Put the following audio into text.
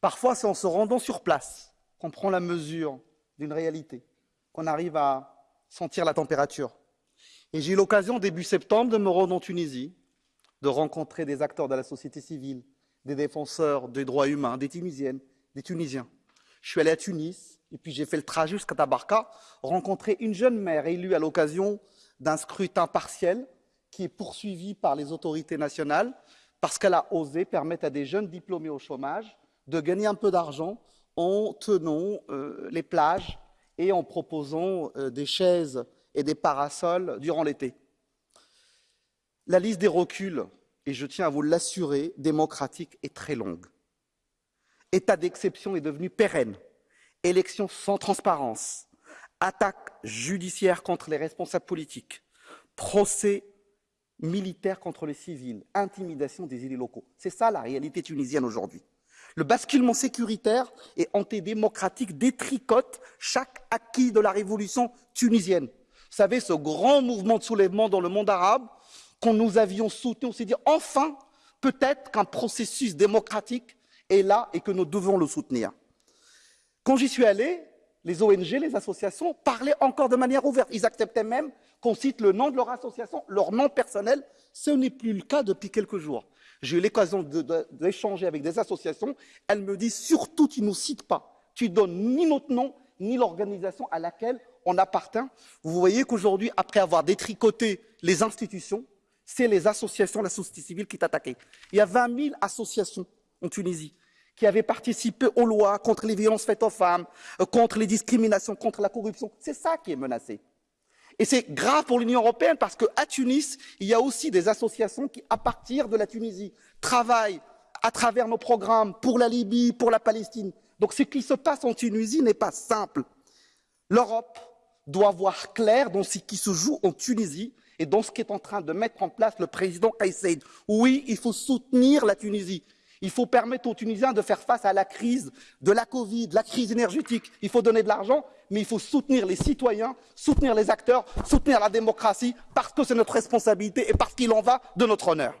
Parfois, c'est en se rendant sur place qu'on prend la mesure d'une réalité, qu'on arrive à sentir la température. Et j'ai eu l'occasion, début septembre, de me rendre en Tunisie, de rencontrer des acteurs de la société civile, des défenseurs des droits humains, des Tunisiennes, des Tunisiens. Je suis allé à Tunis, et puis j'ai fait le trajet jusqu'à Tabarka, rencontrer une jeune mère élue à l'occasion d'un scrutin partiel qui est poursuivi par les autorités nationales parce qu'elle a osé permettre à des jeunes diplômés au chômage de gagner un peu d'argent en tenant euh, les plages et en proposant euh, des chaises et des parasols durant l'été. La liste des reculs, et je tiens à vous l'assurer, démocratique est très longue. État d'exception est devenu pérenne. Élections sans transparence, attaques judiciaires contre les responsables politiques, procès militaires contre les civils, intimidation des élus locaux. C'est ça la réalité tunisienne aujourd'hui. Le basculement sécuritaire et antidémocratique détricote chaque acquis de la révolution tunisienne. Vous savez, ce grand mouvement de soulèvement dans le monde arabe qu'on nous avions soutenu, on s'est dit enfin, peut-être qu'un processus démocratique est là et que nous devons le soutenir. Quand j'y suis allé, les ONG, les associations parlaient encore de manière ouverte. Ils acceptaient même qu'on cite le nom de leur association, leur nom personnel. Ce n'est plus le cas depuis quelques jours. J'ai eu l'occasion d'échanger avec des associations. Elles me disent surtout, tu ne nous cites pas. Tu donnes ni notre nom, ni l'organisation à laquelle on appartient. Vous voyez qu'aujourd'hui, après avoir détricoté les institutions, c'est les associations, la société civile qui est. Il y a 20 000 associations en Tunisie qui avaient participé aux lois contre les violences faites aux femmes, euh, contre les discriminations, contre la corruption. C'est ça qui est menacé. Et c'est grave pour l'Union européenne parce qu'à Tunis, il y a aussi des associations qui, à partir de la Tunisie, travaillent à travers nos programmes pour la Libye, pour la Palestine. Donc ce qui se passe en Tunisie n'est pas simple. L'Europe doit voir clair dans ce qui se joue en Tunisie et dans ce qu'est en train de mettre en place le président Kais Saied. Oui, il faut soutenir la Tunisie. Il faut permettre aux Tunisiens de faire face à la crise de la Covid, la crise énergétique. Il faut donner de l'argent, mais il faut soutenir les citoyens, soutenir les acteurs, soutenir la démocratie, parce que c'est notre responsabilité et parce qu'il en va de notre honneur.